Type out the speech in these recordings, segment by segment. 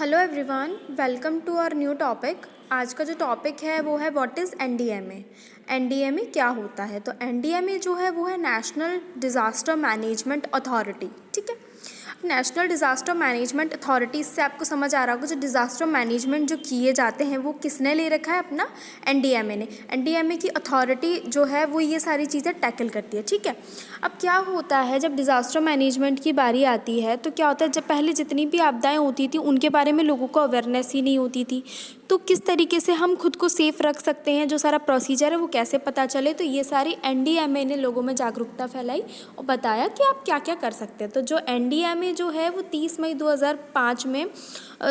Hello everyone welcome to our new topic आज का जो टॉपिक है, वो है what is N D M N D M A क्या होता है? तो एन डी एम ए जो है, वो है नेशनल डिज़ास्टर मैनेजमेंट अथॉरिटी ठीक है? नेशनल डिज़ास्टर मैनेजमेंट अथॉरिटी से आपको समझ आ रहा होगा, जो डिज़ास्टर मैनेजमेंट जो किए जाते हैं, वो किसने ले रखा है अपना? एनडीएमए ने। एनडीएमए की अथॉरिटी जो है, वो ये सारी चीज़ें टैकल करती है, ठीक है? अब क्या होता है, जब डिज़ास्टर मैनेजमेंट की बारी आती है तो क्या होता है, जब पहले जितनी भी आपदाएँ होती थी, उनके बारे में लोगों को अवेयरनेस ही नहीं होती थी। तो किस तरीके से हम खुद को सेफ़ रख सकते हैं, जो सारा प्रोसीजर है, वो कैसे पता चले? तो ये सारी एनडीएमए ने लोगों में जागरूकता फैलाई और बताया कि आप क्या क्या कर सकते हैं। तो जो एनडीएमए जो है वो तीस मई 2005 में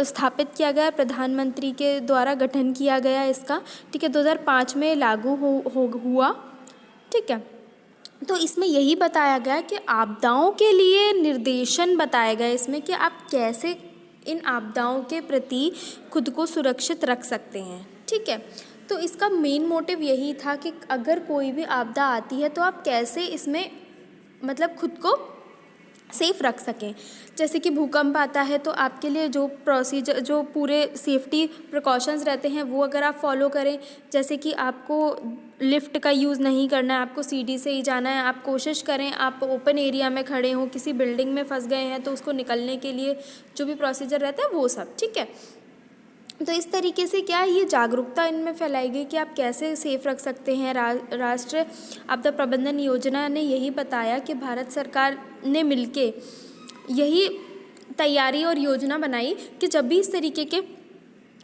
स्थापित किया गया प्रधानमंत्री के द्वारा गठन किया गया इसका। ठीक है 2005 में लागू हो, हो हुआ। ठीक है तो इसमें यही बताया गया कि आपदाओं के लिए निर्देशन बताया गया इसमें कि आप कैसे इन आपदाओं के प्रति खुद को सुरक्षित रख सकते हैं। ठीक है तो इसका मेन मोटिव यही था कि अगर कोई भी आपदा आती है तो आप कैसे इसमें मतलब खुद को सेफ़ रख सकें। जैसे कि भूकंप आता है तो आपके लिए जो प्रोसीजर जो पूरे सेफ्टी प्रिकॉशंस रहते हैं, वो अगर आप फॉलो करें, जैसे कि आपको लिफ्ट का यूज़ नहीं करना है, आपको सीढ़ी से ही जाना है, आप कोशिश करें, आप ओपन एरिया में खड़े हों, किसी बिल्डिंग में फंस गए हैं तो उसको निकलने के लिए जो भी प्रोसीजर रहता है वो सब, ठीक है? तो इस तरीके से क्या ये जागरूकता इनमें फैलाई गई कि आप कैसे सेफ़ रख सकते हैं? रा, राष्ट्रीय आपदा प्रबंधन योजना ने यही बताया कि भारत सरकार ने मिलके यही तैयारी और योजना बनाई कि जब भी इस तरीके के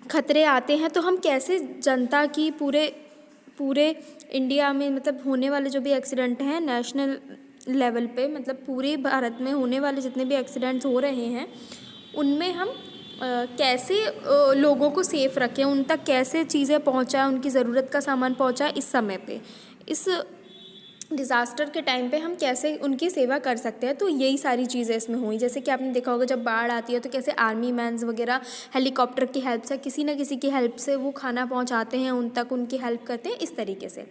खतरे आते हैं तो हम कैसे जनता की पूरे पूरे इंडिया में मतलब होने वाले जो भी एक्सीडेंट हैं नेशनल लेवल पे मतलब पूरे भारत में होने वाले जितने भी एक्सीडेंट्स हो रहे हैं उनमें हम कैसे लोगों को सेफ़ रखें उन तक कैसे चीज़ें पहुँचाएँ उनकी ज़रूरत का सामान पहुँचाएँ इस समय पे? इस डिज़ास्टर के टाइम पे हम कैसे उनकी सेवा कर सकते हैं? तो यही सारी चीज़ें इसमें हुई। जैसे कि आपने देखा होगा जब बाढ़ आती है तो कैसे आर्मी मैंस वगैरह हेलीकॉप्टर की हेल्प से किसी न किसी की हेल्प से वो खाना पहुंचाते हैं उन तक उनकी हेल्प करते हैं इस तरीके से।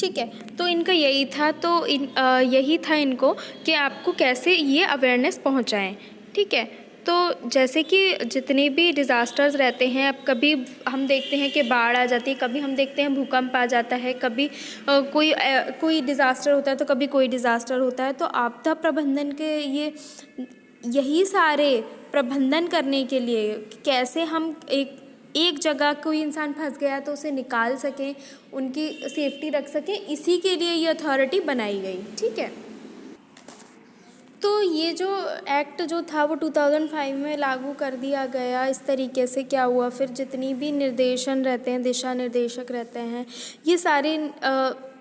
ठीक है तो इनका यही था तो इन आ, यही था इनको कि आपको कैसे ये अवेयरनेस पहुँचाएँ। ठीक है तो जैसे कि जितने भी डिज़ास्टर्स रहते हैं, अब कभी हम देखते हैं कि बाढ़ आ जाती है, कभी हम देखते हैं भूकंप आ जाता है, कभी कोई कोई डिज़ास्टर होता है तो कभी कोई डिज़ास्टर होता है। तो आपदा प्रबंधन के ये, यही सारे प्रबंधन करने के लिए कैसे हम एक एक जगह कोई इंसान फंस गया तो उसे निकाल सकें, उनकी सेफ्टी रख सकें, इसी के लिए ये अथॉरिटी बनाई गई, ठीक है? तो ये जो एक्ट जो था वो 2005 में लागू कर दिया गया। इस तरीके से क्या हुआ? फिर जितनी भी निर्देशन रहते हैं, दिशा निर्देशक रहते हैं, ये सारे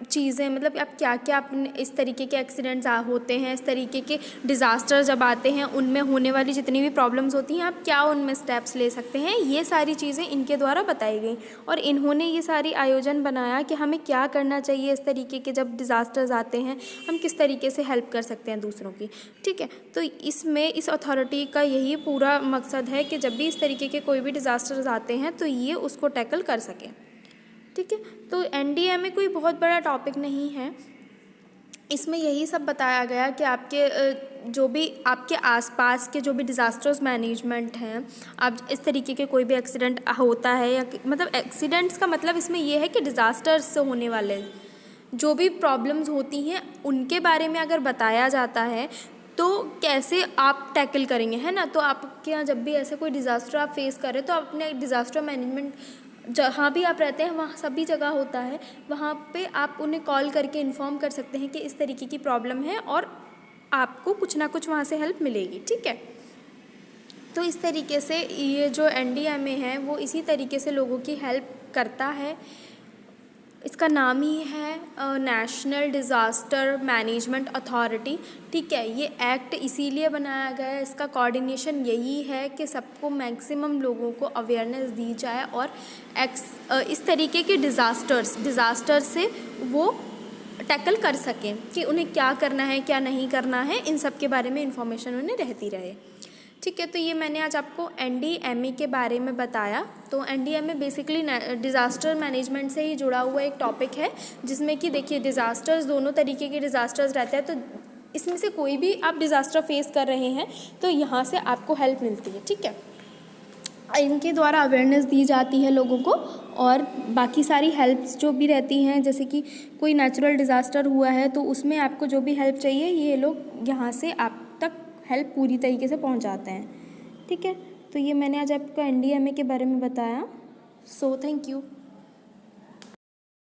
चीज़ें मतलब आप क्या क्या अपने इस तरीके के एक्सीडेंट्स होते हैं, इस तरीके के डिज़ास्टर जब आते हैं, उनमें होने वाली जितनी भी प्रॉब्लम्स होती हैं, आप क्या उनमें स्टेप्स ले सकते हैं? ये सारी चीज़ें इनके द्वारा बताई गई। और इन्होंने ये सारी आयोजन बनाया कि हमें क्या करना चाहिए इस तरीके के जब डिज़ास्टर्स आते हैं, हम किस तरीके से हेल्प कर सकते हैं दूसरों की। ठीक है तो इसमें इस अथॉरिटी का यही पूरा मकसद है कि जब भी इस तरीके के कोई भी डिज़ास्टर्स आते हैं तो ये उसको टैकल कर सकें। ठीक है? तो एन में कोई बहुत बड़ा टॉपिक नहीं है। इसमें यही सब बताया गया कि आपके जो भी आपके आसपास के जो भी डिज़ास्टर्स मैनेजमेंट हैं आप इस तरीके के कोई भी एक्सीडेंट होता है या मतलब एक्सीडेंट्स का मतलब इसमें यह है कि डिज़ास्टर्स से होने वाले जो भी प्रॉब्लम्स होती हैं, उनके बारे में अगर बताया जाता है तो कैसे आप टैकल करेंगे, है ना? तो आपके यहाँ जब भी ऐसे कोई डिज़ास्टर आप फेस करें तो आप अपने डिज़ास्टर मैनेजमेंट जहाँ भी आप रहते हैं, वहाँ सभी जगह होता है। वहाँ पे आप उन्हें कॉल करके इन्फॉर्म कर सकते हैं कि इस तरीके की प्रॉब्लम है और आपको कुछ ना कुछ वहाँ से हेल्प मिलेगी, ठीक है? तो इस तरीके से ये जो एनडीएमए है, वो इसी तरीके से लोगों की हेल्प करता है। इसका नाम ही है नेशनल डिज़ास्टर मैनेजमेंट अथॉरिटी ठीक है, ये एक्ट इसीलिए बनाया गया है, इसका कोऑर्डिनेशन यही है कि सबको मैक्सिमम लोगों को अवेयरनेस दी जाए और एक्स इस तरीके के डिज़ास्टर्स डिज़ास्टर से वो टैकल कर सकें कि उन्हें क्या करना है, क्या नहीं करना है, इन सब के बारे में इंफॉर्मेशन उन्हें रहती रहे। ठीक है तो ये मैंने आज आपको एन e के बारे में बताया। तो एन बेसिकली डिज़ास्टर मैनेजमेंट से ही जुड़ा हुआ एक टॉपिक है, जिसमें कि देखिए डिज़ास्टर्स दोनों तरीके के डिज़ास्टर्स रहते हैं तो इसमें से कोई भी आप डिज़ास्टर फेस कर रहे हैं तो यहाँ से आपको हेल्प मिलती है, ठीक है? इनके द्वारा अवेयरनेस दी जाती है लोगों को, और बाकी सारी हेल्प्स जो भी रहती हैं, जैसे कि कोई नेचुरल डिज़ास्टर हुआ है तो उसमें आपको जो भी हेल्प चाहिए, ये लोग यहाँ से आप तक हेल्प पूरी तरीके से पहुँचाते हैं। ठीक है? तो ये मैंने आज आपको एनडीएमए के बारे में बताया। So thank you